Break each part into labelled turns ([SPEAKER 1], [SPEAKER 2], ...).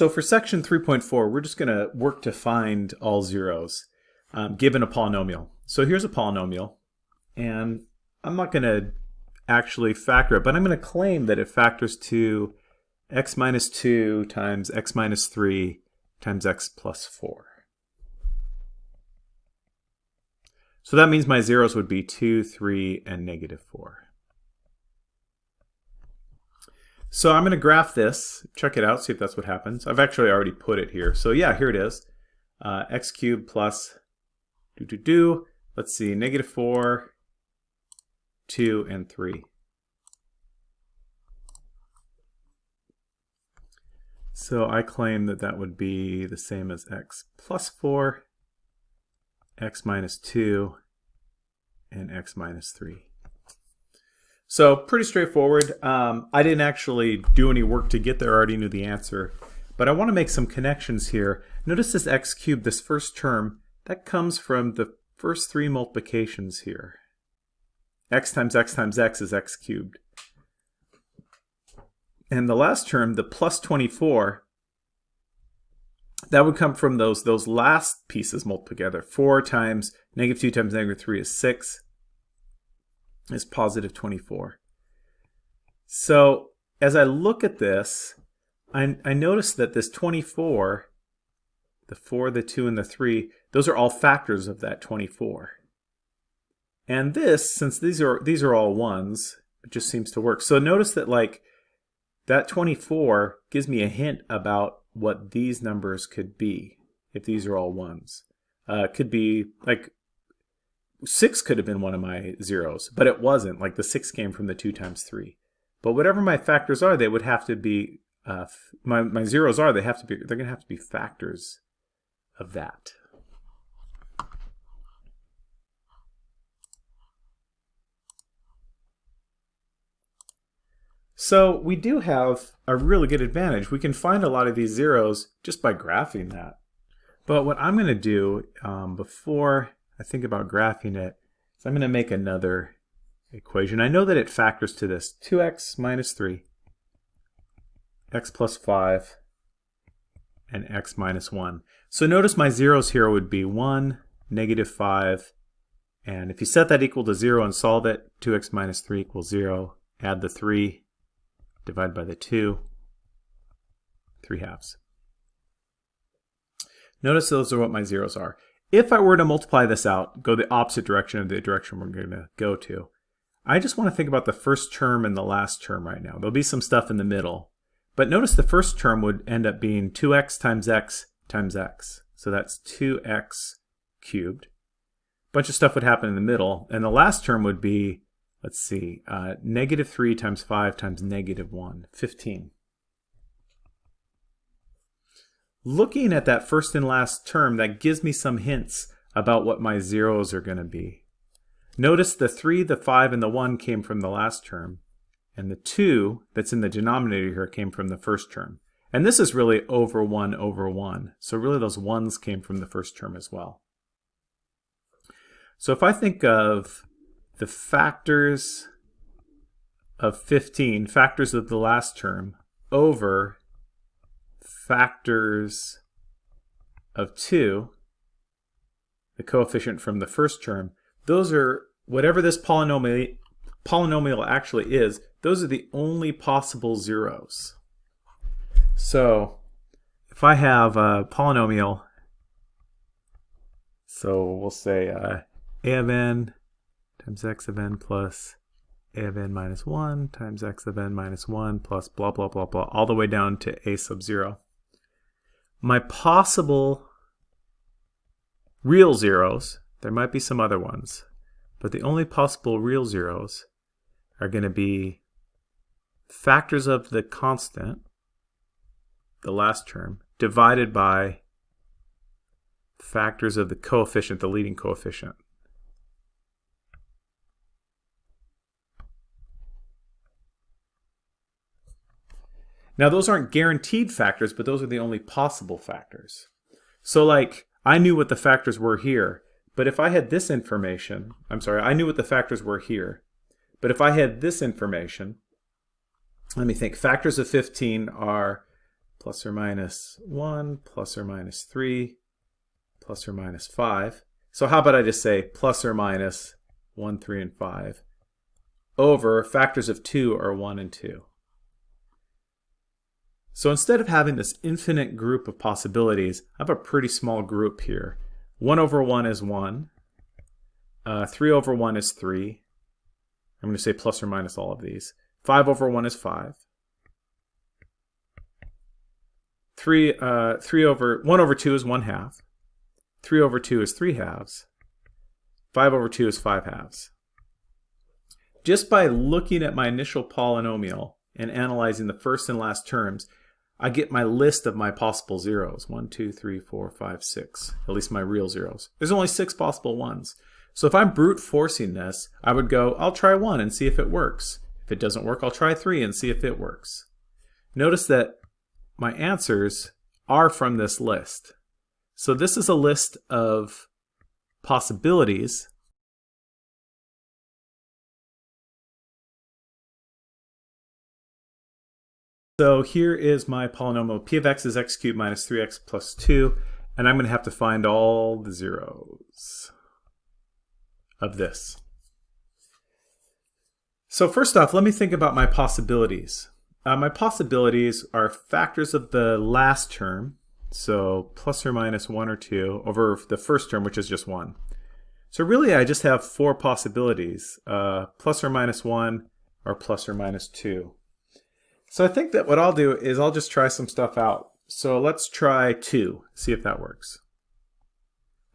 [SPEAKER 1] So for section 3.4, we're just going to work to find all zeros um, given a polynomial. So here's a polynomial, and I'm not going to actually factor it, but I'm going to claim that it factors to x minus 2 times x minus 3 times x plus 4. So that means my zeros would be 2, 3, and negative 4. So I'm going to graph this, check it out, see if that's what happens. I've actually already put it here. So yeah, here it is. Uh, x cubed plus do do do. Let's see, negative 4, 2, and 3. So I claim that that would be the same as x plus 4, x minus 2, and x minus 3. So pretty straightforward. Um, I didn't actually do any work to get there. I already knew the answer. But I want to make some connections here. Notice this x cubed, this first term, that comes from the first three multiplications here. x times x times x is x cubed. And the last term, the plus 24, that would come from those, those last pieces multiplied together. 4 times negative 2 times negative 3 is 6 is positive 24. So as I look at this, I, I notice that this 24, the 4, the 2, and the 3, those are all factors of that 24. And this, since these are these are all ones, it just seems to work. So notice that like that 24 gives me a hint about what these numbers could be if these are all ones. Uh, could be like six could have been one of my zeros, but it wasn't. Like the six came from the two times three. But whatever my factors are, they would have to be, uh, my, my zeros are, they have to be, they're going to have to be factors of that. So we do have a really good advantage. We can find a lot of these zeros just by graphing that. But what I'm going to do um, before I think about graphing it, so I'm going to make another equation. I know that it factors to this 2x minus 3, x plus 5, and x minus 1. So notice my zeros here would be 1, negative 5, and if you set that equal to 0 and solve it, 2x minus 3 equals 0. Add the 3, divide by the 2, 3 halves. Notice those are what my zeros are. If I were to multiply this out, go the opposite direction of the direction we're going to go to, I just want to think about the first term and the last term right now. There'll be some stuff in the middle. But notice the first term would end up being 2x times x times x. So that's 2x cubed. A bunch of stuff would happen in the middle. And the last term would be, let's see, uh, negative 3 times 5 times negative 1, 15 looking at that first and last term, that gives me some hints about what my zeros are going to be. Notice the 3, the 5, and the 1 came from the last term, and the 2 that's in the denominator here came from the first term. And this is really over 1 over 1. So really those 1s came from the first term as well. So if I think of the factors of 15, factors of the last term, over factors of 2, the coefficient from the first term, those are, whatever this polynomial, polynomial actually is, those are the only possible zeros. So if I have a polynomial, so we'll say uh, a of n times x of n plus a of n minus 1 times x of n minus 1 plus blah, blah, blah, blah, all the way down to a sub 0 my possible real zeros, there might be some other ones, but the only possible real zeros are going to be factors of the constant, the last term, divided by factors of the coefficient, the leading coefficient. Now those aren't guaranteed factors, but those are the only possible factors. So like, I knew what the factors were here, but if I had this information, I'm sorry, I knew what the factors were here, but if I had this information, let me think, factors of 15 are plus or minus 1, plus or minus 3, plus or minus 5. So how about I just say plus or minus 1, 3, and 5 over factors of 2 are 1 and 2. So instead of having this infinite group of possibilities, I have a pretty small group here. 1 over 1 is 1. Uh, 3 over 1 is 3. I'm going to say plus or minus all of these. 5 over 1 is 5. 3, uh, 3 over, 1 over 2 is 1 half. 3 over 2 is 3 halves. 5 over 2 is 5 halves. Just by looking at my initial polynomial and analyzing the first and last terms, I get my list of my possible zeros. 1, 2, 3, 4, 5, 6. At least my real zeros. There's only six possible ones. So if I'm brute forcing this, I would go, I'll try 1 and see if it works. If it doesn't work, I'll try 3 and see if it works. Notice that my answers are from this list. So this is a list of possibilities So here is my polynomial p of x is x cubed minus 3x plus 2, and I'm going to have to find all the zeros of this. So first off, let me think about my possibilities. Uh, my possibilities are factors of the last term, so plus or minus 1 or 2, over the first term, which is just 1. So really I just have four possibilities, uh, plus or minus 1 or plus or minus 2. So I think that what I'll do is I'll just try some stuff out. So let's try 2, see if that works.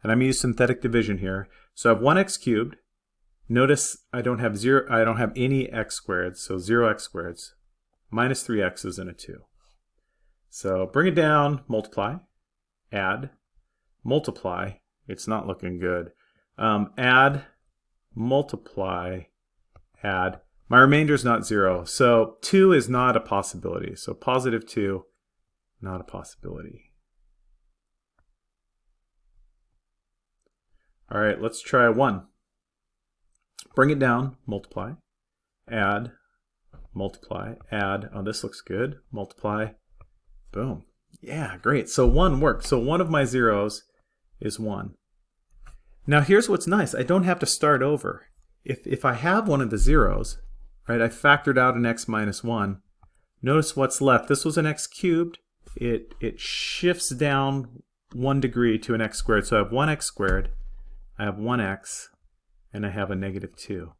[SPEAKER 1] And I'm using synthetic division here. So I have 1x cubed. Notice I don't have zero. I don't have any x squared, so 0x squared. Minus 3x's and a 2. So bring it down, multiply, add, multiply. It's not looking good. Um, add, multiply, add. My remainder is not zero, so 2 is not a possibility. So positive 2, not a possibility. All right, let's try 1. Bring it down, multiply, add, multiply, add. Oh, this looks good. Multiply, boom. Yeah, great. So 1 worked. So one of my zeros is 1. Now here's what's nice. I don't have to start over. If, if I have one of the zeros, right? I factored out an x minus 1. Notice what's left. This was an x cubed. It, it shifts down one degree to an x squared. So I have 1x squared, I have 1x, and I have a negative 2.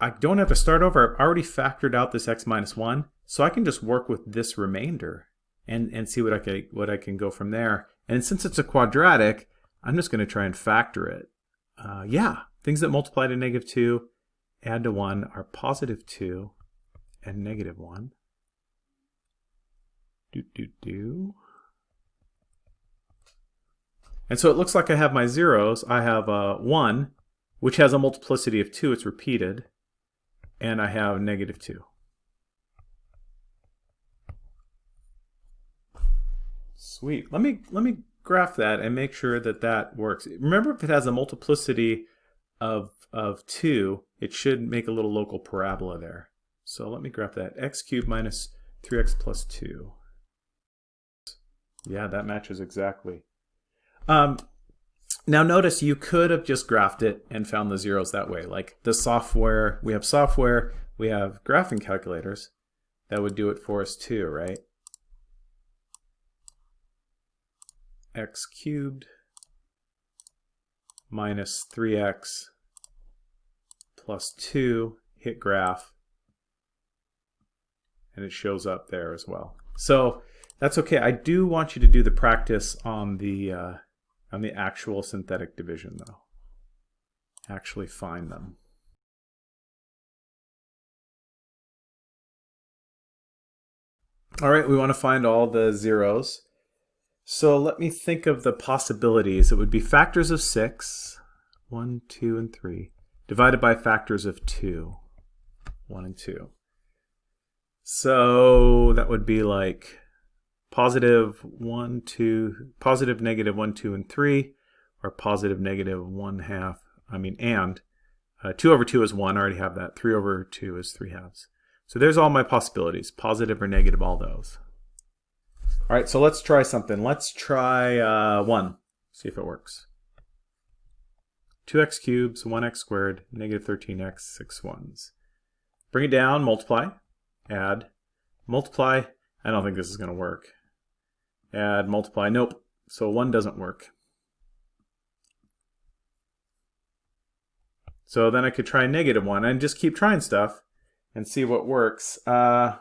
[SPEAKER 1] I don't have to start over. I've already factored out this x minus 1, so I can just work with this remainder and, and see what I, can, what I can go from there. And since it's a quadratic, I'm just going to try and factor it. Uh, yeah, things that multiply to negative 2 add to 1 are positive 2 and negative 1. Do, do, do. And so it looks like I have my zeros. I have uh, 1, which has a multiplicity of 2. It's repeated. And I have negative 2. Sweet. Let me, let me graph that and make sure that that works. Remember if it has a multiplicity of, of 2, it should make a little local parabola there. So let me graph that. x cubed minus 3x plus 2. Yeah, that matches exactly. Um, now notice you could have just graphed it and found the zeros that way. Like the software, we have software, we have graphing calculators that would do it for us too, right? x cubed minus 3x plus 2, hit graph, and it shows up there as well. So that's okay. I do want you to do the practice on the uh, on the actual synthetic division though. Actually find them. All right, we want to find all the zeros. So let me think of the possibilities. It would be factors of 6, 1, 2, and 3 divided by factors of 2, 1 and 2. So that would be like positive 1, 2, positive, negative 1, 2, and 3, or positive, negative 1 half, I mean, and. Uh, 2 over 2 is 1, I already have that. 3 over 2 is 3 halves. So there's all my possibilities, positive or negative, all those. All right, so let's try something. Let's try uh, 1, see if it works. 2x cubed, 1x squared, negative 13x, 6 ones. Bring it down, multiply, add, multiply. I don't think this is going to work. Add, multiply, nope. So 1 doesn't work. So then I could try negative 1 and just keep trying stuff and see what works. Uh,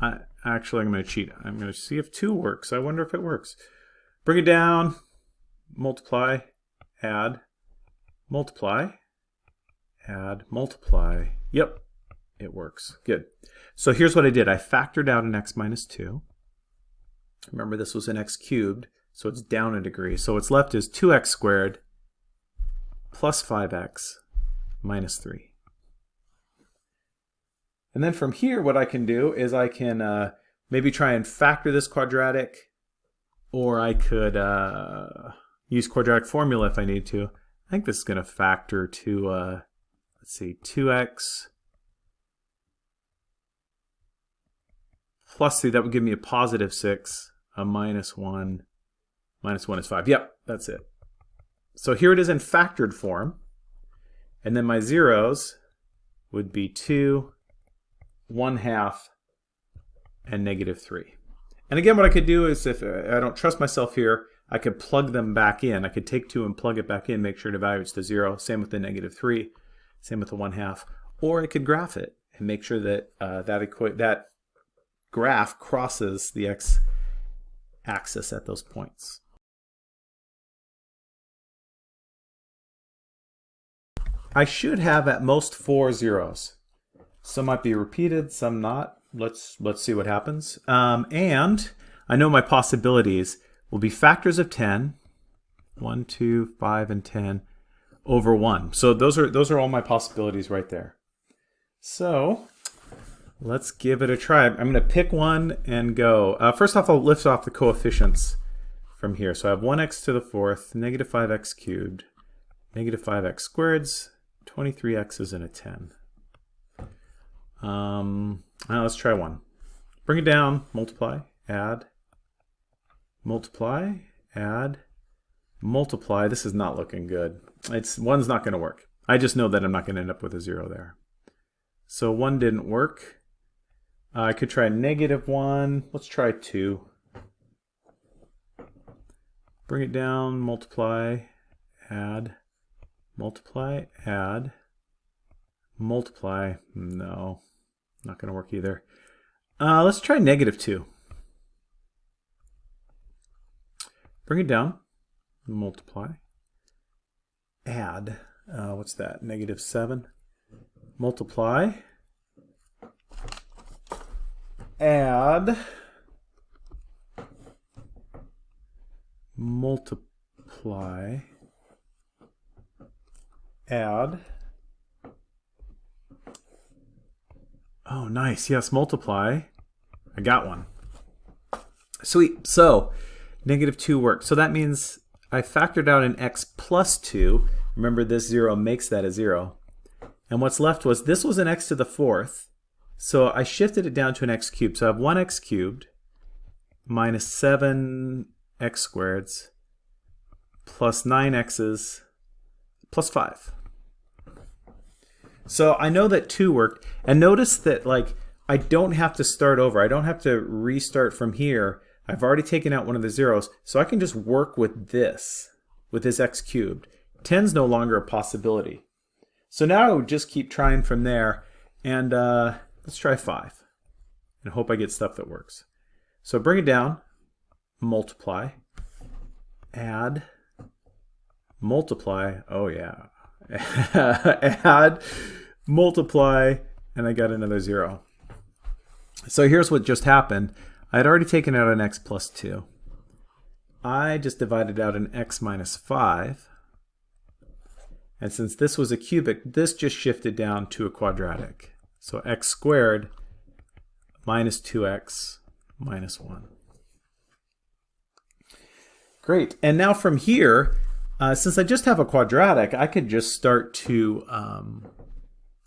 [SPEAKER 1] I, actually, I'm going to cheat. I'm going to see if 2 works. I wonder if it works. Bring it down, multiply, add, multiply, add, multiply. Yep, it works. Good. So here's what I did. I factored out an x minus 2. Remember, this was an x cubed, so it's down a degree. So what's left is 2x squared plus 5x minus 3. And then from here, what I can do is I can uh, maybe try and factor this quadratic, or I could uh, use quadratic formula if I need to. I think this is going to factor to, uh, let's see, 2x plus 3. That would give me a positive 6, a minus 1, minus 1 is 5. Yep, that's it. So here it is in factored form. And then my zeros would be 2, 1 half, and negative 3. And again, what I could do is if I don't trust myself here, I could plug them back in. I could take 2 and plug it back in, make sure it evaluates to 0. Same with the negative 3. Same with the 1 half. Or I could graph it and make sure that uh, that, that graph crosses the x-axis at those points. I should have at most four zeros. Some might be repeated, some not. Let's let's see what happens. Um, and I know my possibilities will be factors of 10, 1, 2, 5, and 10 over 1. So those are those are all my possibilities right there. So let's give it a try. I'm going to pick one and go. Uh, first off, I'll lift off the coefficients from here. So I have 1x to the fourth, negative 5x cubed, negative 5x squareds, 23x's and a 10. Um, let's try one. Bring it down, multiply, add, multiply, add, multiply. This is not looking good. It's One's not going to work. I just know that I'm not going to end up with a zero there. So one didn't work. Uh, I could try negative one. Let's try two. Bring it down, multiply, add, multiply, add, multiply, no, not going to work either. Uh, let's try negative 2. Bring it down, multiply, add, uh, what's that, negative 7, multiply, add, multiply, add. Oh, nice. Yes, multiply. I got one. Sweet. So, negative 2 works. So that means I factored out an x plus 2. Remember, this 0 makes that a 0. And what's left was, this was an x to the fourth. So I shifted it down to an x cubed. So I have 1x cubed minus 7x squareds plus 9x's plus 5. So I know that 2 worked. And notice that like I don't have to start over. I don't have to restart from here. I've already taken out one of the zeros. So I can just work with this, with this x cubed. 10's no longer a possibility. So now I would just keep trying from there. And uh, let's try 5. And hope I get stuff that works. So bring it down, multiply, add, multiply. Oh yeah, add, multiply, and I got another zero. So here's what just happened. I had already taken out an x plus 2. I just divided out an x minus 5. And since this was a cubic, this just shifted down to a quadratic. So x squared minus 2x minus 1. Great. And now from here, uh, since I just have a quadratic, I could just start to um,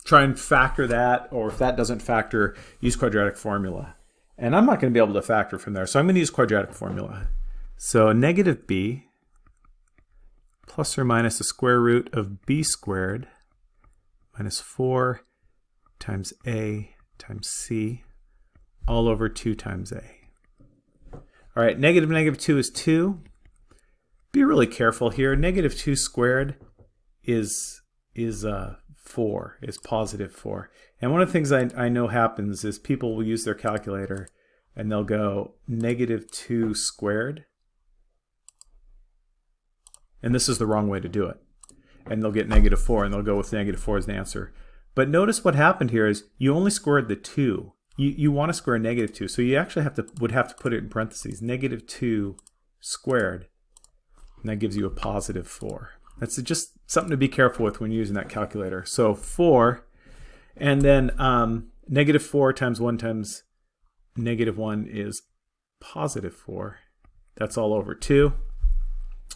[SPEAKER 1] try and factor that, or if that doesn't factor, use quadratic formula. And I'm not going to be able to factor from there, so I'm going to use quadratic formula. So negative b plus or minus the square root of b squared minus 4 times a times c all over 2 times a. All right, negative negative 2 is 2. Be really careful here. Negative 2 squared is, is uh, 4, is positive 4. And one of the things I, I know happens is people will use their calculator and they'll go negative 2 squared. And this is the wrong way to do it. And they'll get negative 4 and they'll go with negative 4 as the answer. But notice what happened here is you only squared the 2 you, you want to square negative 2, so you actually have to would have to put it in parentheses. Negative 2 squared, and that gives you a positive 4. That's just something to be careful with when using that calculator. So 4, and then um, negative 4 times 1 times negative 1 is positive 4. That's all over 2.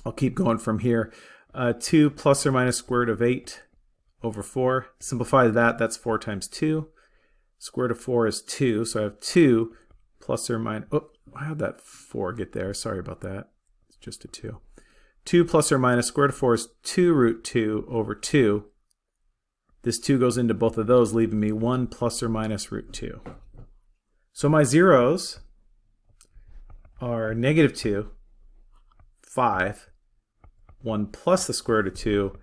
[SPEAKER 1] I'll keep going from here. Uh, 2 plus or minus square root of 8 over 4. Simplify that, that's 4 times 2. Square root of 4 is 2, so I have 2 plus or minus, oh, how did that 4 get there? Sorry about that. It's just a 2. 2 plus or minus square root of 4 is 2 root 2 over 2. This 2 goes into both of those, leaving me 1 plus or minus root 2. So my zeros are negative 2, 5, 1 plus the square root of 2,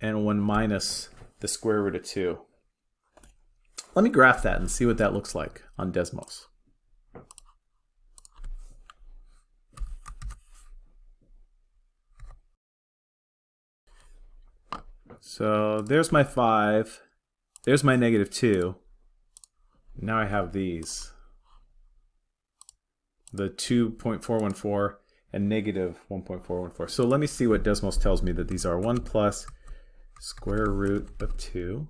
[SPEAKER 1] and 1 minus the square root of 2. Let me graph that and see what that looks like on Desmos. So there's my 5. There's my negative 2. Now I have these. The 2.414 and negative 1.414. So let me see what Desmos tells me that these are. 1 plus square root of 2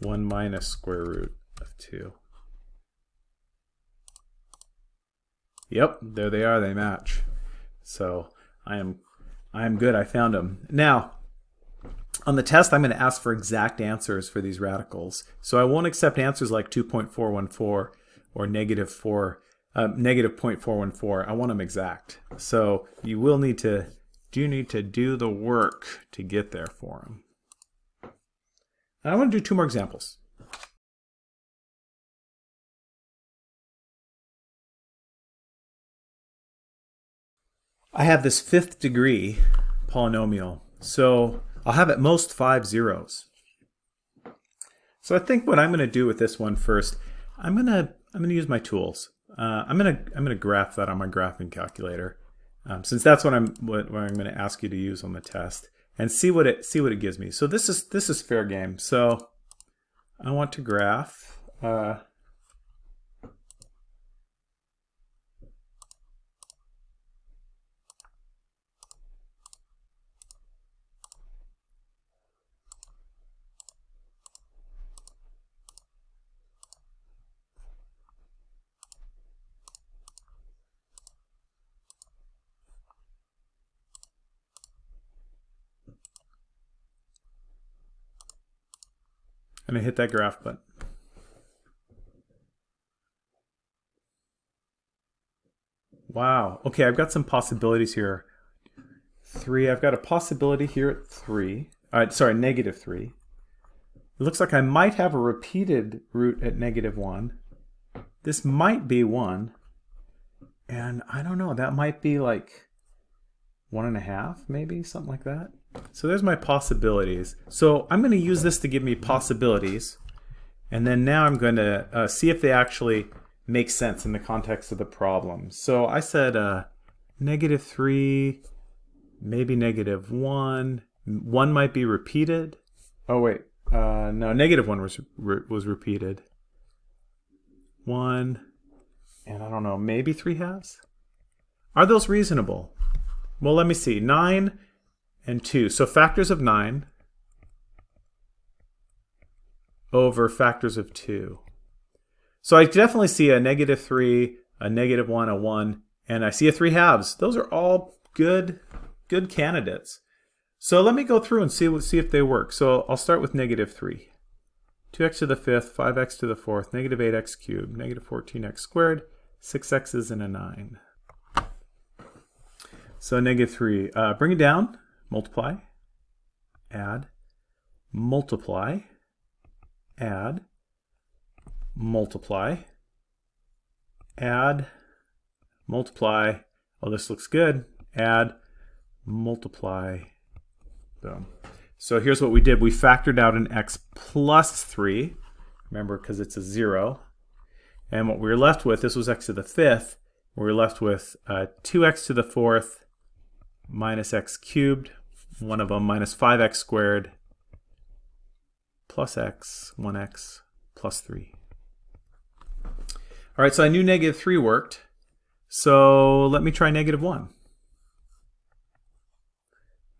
[SPEAKER 1] 1 minus square root of 2. Yep, there they are, they match. So I am I am good, I found them. Now, on the test, I'm going to ask for exact answers for these radicals. So I won't accept answers like 2.414 or negative 4, uh, negative 0.414. I want them exact. So you will need to, do need to do the work to get there for them. And I want to do two more examples. I have this fifth degree polynomial, so I'll have at most five zeros. So I think what I'm going to do with this one first, I'm going to I'm going to use my tools. Uh, I'm going to I'm going to graph that on my graphing calculator, um, since that's what I'm what, what I'm going to ask you to use on the test and see what it see what it gives me. So this is this is fair game. So I want to graph uh, and I hit that graph button. Wow. Okay, I've got some possibilities here. Three, I've got a possibility here at three. Uh, sorry, negative three. It looks like I might have a repeated root at negative one. This might be one. And I don't know, that might be like one and a half, maybe, something like that. So there's my possibilities. So I'm going to use this to give me possibilities. And then now I'm going to uh, see if they actually make sense in the context of the problem. So I said uh, negative 3, maybe negative 1. 1 might be repeated. Oh, wait. Uh, no, negative 1 was, re was repeated. 1. And I don't know, maybe 3 halves? Are those reasonable? Well, let me see. 9 and 2. So factors of 9 over factors of 2. So I definitely see a negative 3, a negative 1, a 1, and I see a 3 halves. Those are all good, good candidates. So let me go through and see, see if they work. So I'll start with negative 3. 2x to the fifth, 5x to the fourth, negative 8x cubed, negative 14x squared, 6x's and a 9. So negative 3. Uh, bring it down, multiply, add, multiply, add, multiply, add, multiply. Oh, this looks good. Add, multiply, boom. So here's what we did. We factored out an x plus 3, remember, because it's a 0. And what we were left with, this was x to the fifth, we were left with uh, 2x to the fourth minus x cubed, one of them minus 5x squared plus x, 1x plus 3. All right, so I knew negative 3 worked. So let me try negative 1.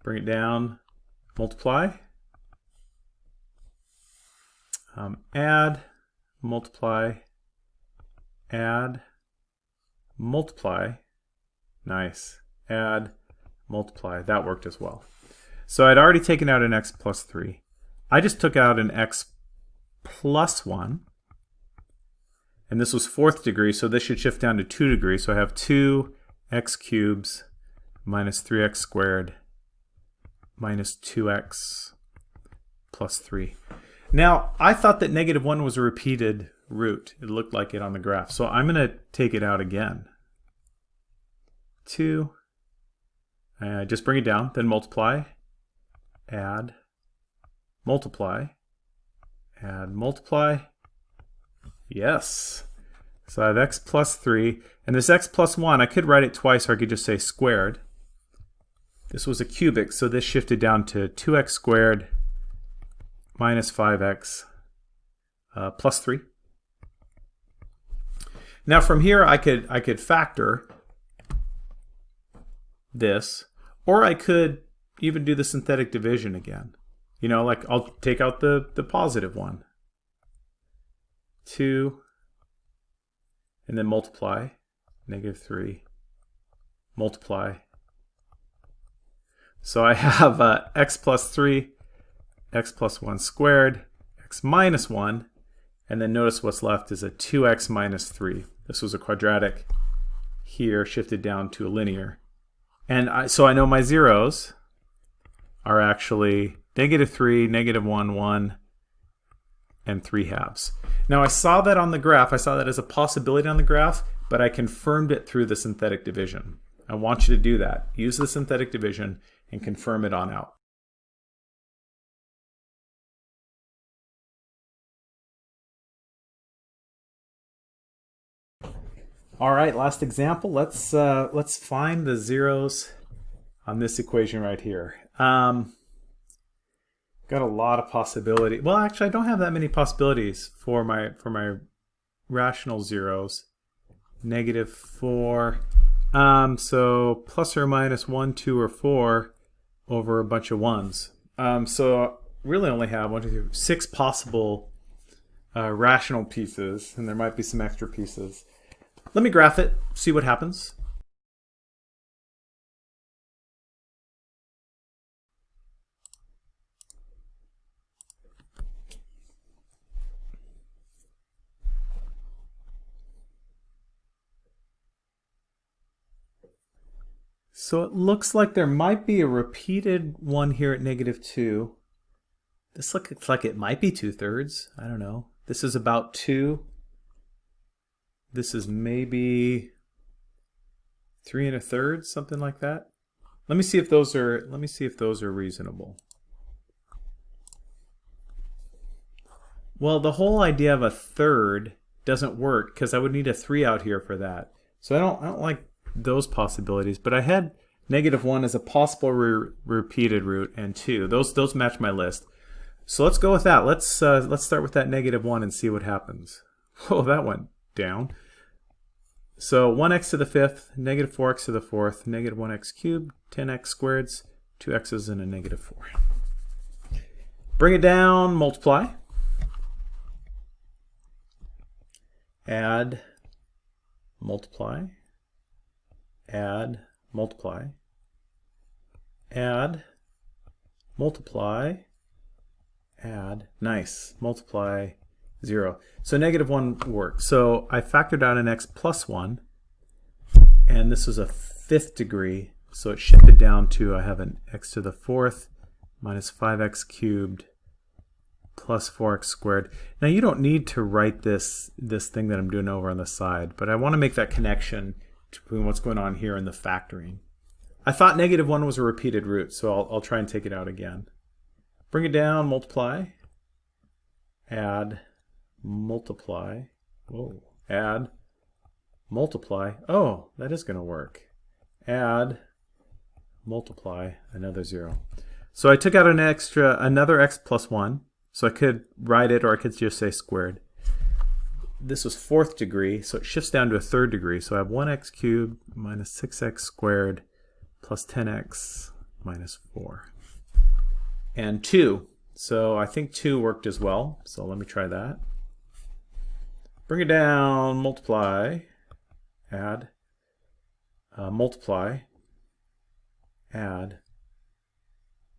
[SPEAKER 1] Bring it down, multiply, um, add, multiply, add, multiply, nice, add, multiply. That worked as well. So I'd already taken out an x plus 3. I just took out an x plus 1. And this was fourth degree, so this should shift down to 2 degrees. So I have 2x cubes minus 3x squared minus 2x plus 3. Now, I thought that negative 1 was a repeated root. It looked like it on the graph. So I'm going to take it out again. 2. Uh, just bring it down, then multiply, add, multiply, add, multiply. Yes. So I have x plus 3. And this x plus 1, I could write it twice, or I could just say squared. This was a cubic, so this shifted down to 2x squared minus 5x uh, plus 3. Now from here I could I could factor this, or I could even do the synthetic division again. You know, like I'll take out the, the positive one. 2, and then multiply, negative 3, multiply. So I have uh, x plus 3, x plus 1 squared, x minus 1, and then notice what's left is a 2x minus 3. This was a quadratic here shifted down to a linear. And I, so I know my zeros are actually negative 3, negative 1, 1, and 3 halves. Now I saw that on the graph, I saw that as a possibility on the graph, but I confirmed it through the synthetic division. I want you to do that. Use the synthetic division and confirm it on out. All right, last example. Let's uh, let's find the zeros on this equation right here. Um, got a lot of possibility. Well, actually, I don't have that many possibilities for my for my rational zeros. Negative four. Um, so plus or minus one, two, or four over a bunch of ones. Um, so really only have one, two, three, six possible uh, rational pieces, and there might be some extra pieces. Let me graph it, see what happens. So it looks like there might be a repeated one here at negative 2. This looks like it might be 2 thirds. I don't know. This is about 2. This is maybe three and a third, something like that. Let me see if those are let me see if those are reasonable. Well, the whole idea of a third doesn't work because I would need a three out here for that. So I don't I don't like those possibilities, but I had negative one as a possible re repeated root and two. Those those match my list. So let's go with that. Let's uh, let's start with that negative one and see what happens. Oh, that went down. So 1x to the fifth, negative 4x to the fourth, negative 1x cubed, 10x squareds, 2x's and a negative 4. Bring it down, multiply. Add, multiply. Add, multiply. Add, multiply. add, nice, multiply, 0. So negative 1 works. So I factored out an x plus 1, and this was a fifth degree, so it shifted down to, I have an x to the fourth minus 5x cubed plus 4x squared. Now you don't need to write this, this thing that I'm doing over on the side, but I want to make that connection between what's going on here and the factoring. I thought negative 1 was a repeated root, so I'll, I'll try and take it out again. Bring it down, multiply, add, multiply, whoa, add, multiply. Oh, that is going to work. Add, multiply, another 0. So I took out an extra, another x plus 1. So I could write it or I could just say squared. This was fourth degree, so it shifts down to a third degree. So I have 1x cubed minus 6x squared plus 10x minus 4. And 2. So I think 2 worked as well. So let me try that. Bring it down, multiply, add, uh, multiply, add,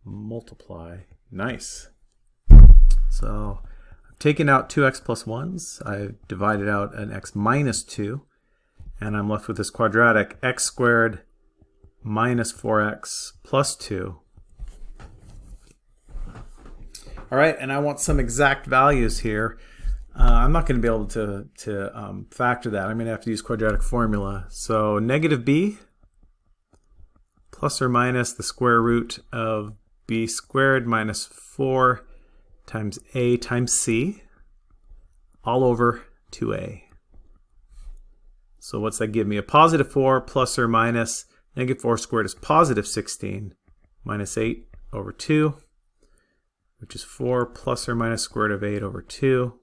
[SPEAKER 1] multiply. Nice. So I've taken out 2x plus 1s. I've divided out an x minus 2. And I'm left with this quadratic x squared minus 4x plus 2. All right, and I want some exact values here. Uh, I'm not going to be able to, to um, factor that. I'm going to have to use quadratic formula. So negative b plus or minus the square root of b squared minus 4 times a times c all over 2a. So what's that give me? A positive 4 plus or minus negative 4 squared is positive 16 minus 8 over 2, which is 4 plus or minus square root of 8 over 2.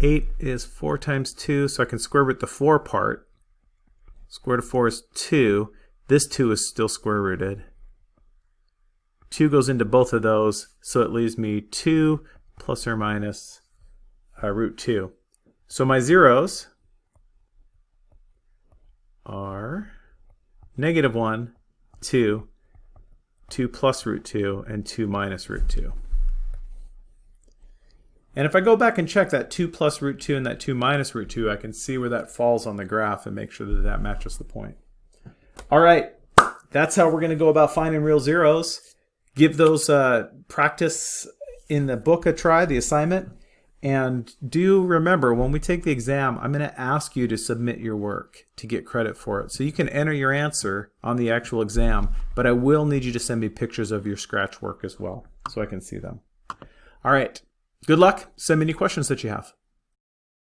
[SPEAKER 1] 8 is 4 times 2, so I can square root the 4 part. Square root of 4 is 2. This 2 is still square rooted. 2 goes into both of those, so it leaves me 2 plus or minus uh, root 2. So my zeros are negative 1, 2, 2 plus root 2, and 2 minus root 2. And if I go back and check that 2 plus root 2 and that 2 minus root 2, I can see where that falls on the graph and make sure that that matches the point. All right, that's how we're going to go about finding real zeros give those uh, practice in the book a try, the assignment. And do remember, when we take the exam, I'm going to ask you to submit your work to get credit for it. So you can enter your answer on the actual exam, but I will need you to send me pictures of your scratch work as well so I can see them. All right. Good luck. Send me any questions that you have.